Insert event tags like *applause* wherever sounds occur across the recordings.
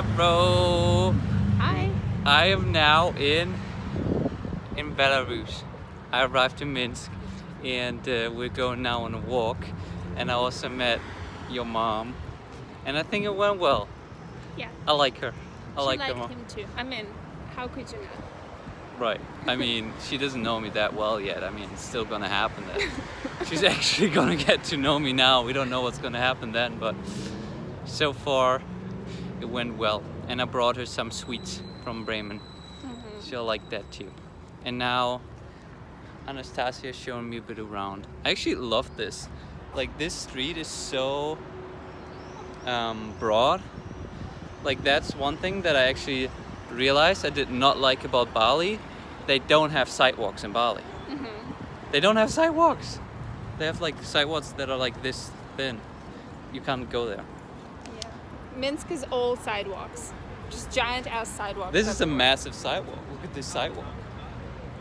Hello. Hi. I am now in in Belarus. I arrived in Minsk and uh, we're going now on a walk and I also met your mom and I think it went well. Yeah. I like her. I she like liked her mom. him too. I mean, how could you not? Right. I mean, *laughs* she doesn't know me that well yet. I mean, it's still gonna happen then. *laughs* She's actually gonna get to know me now. We don't know what's gonna happen then, but so far it went well. And I brought her some sweets from Bremen. Mm-hmm. She'll like that too. And now Anastasia is showing me a bit around. I actually love this. Like this street is so um, broad. Like that's one thing that I actually realized I did not like about Bali. They don't have sidewalks in Bali. Mm-hmm. They don't have sidewalks. They have like sidewalks that are like this thin. You can't go there. Minsk is all sidewalks. Just giant ass sidewalks. This is a massive sidewalk. Look at this sidewalk.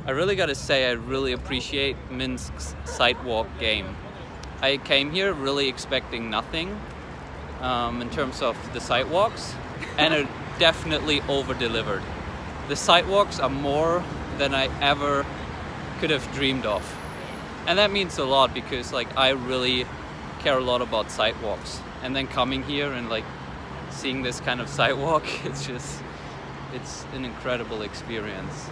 I really gotta say, I really appreciate Minsk's sidewalk game. I came here really expecting nothing um, in terms of the sidewalks, and it *laughs* definitely over delivered. The sidewalks are more than I ever could have dreamed of. And that means a lot because like I really care a lot about sidewalks. And then coming here and like seeing this kind of sidewalk, *laughs* it's just it's an incredible experience.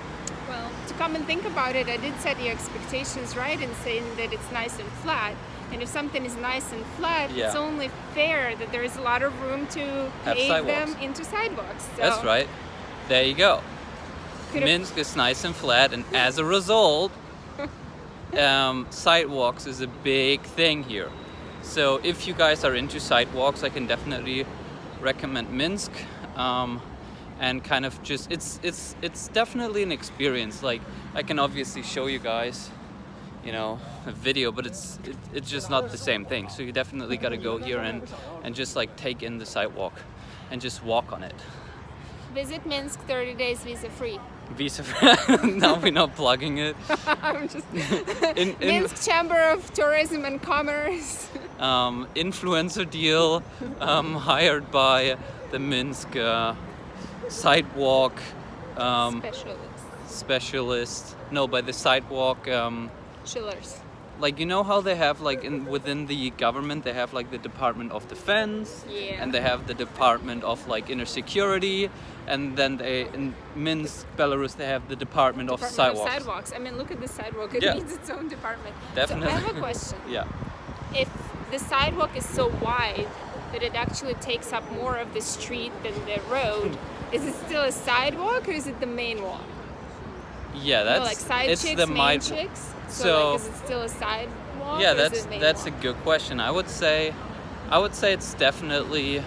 Well, to come and think about it, I did set your expectations right in saying that it's nice and flat. And if something is nice and flat, Yeah. it's only fair that there is a lot of room to Have pave them into sidewalks. So That's right. There you go. could've- Minsk is nice and flat, and *laughs* as a result, um, sidewalks is a big thing here. So if you guys are into sidewalks, I can definitely recommend Minsk. Um, and kind of just it's it's it's definitely an experience. Like I can obviously show you guys, you know, a video, but it's it, it's just not the same thing. So you definitely got to go here and and just like take in the sidewalk and just walk on it. Visit Minsk 30 days visa free. Visa. *laughs* now we're not plugging it. *laughs* I'm just *laughs* In, in Minsk Chamber of Tourism and Commerce. um, influencer deal um, hired by the Minsk uh, sidewalk um, Specialists. specialist. No, by the sidewalk. Um, Chillers. Like you know how they have like in within the government they have like the Department of Defense Yeah. and they have the Department of like inner security and then they in Minsk, Belarus they have the Department, of Department Sidewalks. Of sidewalks. I mean, look at the sidewalk. It Yeah. needs its own department. Definitely. So I have a *laughs* question. Yeah. If the sidewalk is so wide that it actually takes up more of the street than the road, is it still a sidewalk or is it the main walk? Yeah, that's like side it's chicks, the main chicks. So, so- like, is it still a sidewalk? Yeah, that's that's a good question. I would say, I would say it's definitely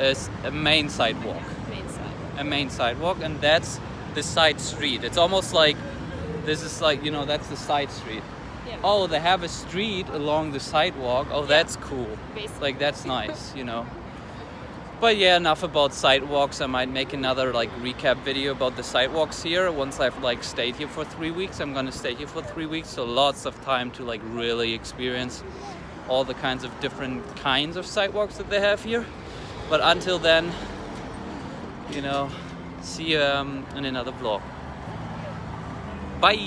a main sidewalk, *laughs* main sidewalk. a main sidewalk, and that's the side street. It's almost like this is like you know that's the side street. Yeah. Oh, they have a street along the sidewalk. Oh, that's cool. Basically. Like that's *laughs* nice, you know. But yeah, enough about sidewalks. I might make another like recap video about the sidewalks here. Once I've like stayed here for three weeks, I'm gonna stay here for three weeks, so lots of time to like really experience all the kinds of different kinds of sidewalks that they have here. But until then, you know, see you um, in another vlog. Bye.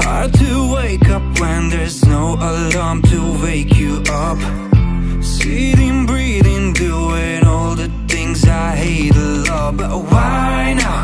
Hard to wake up when there's no alarm to wake you up. Sitting, but why now?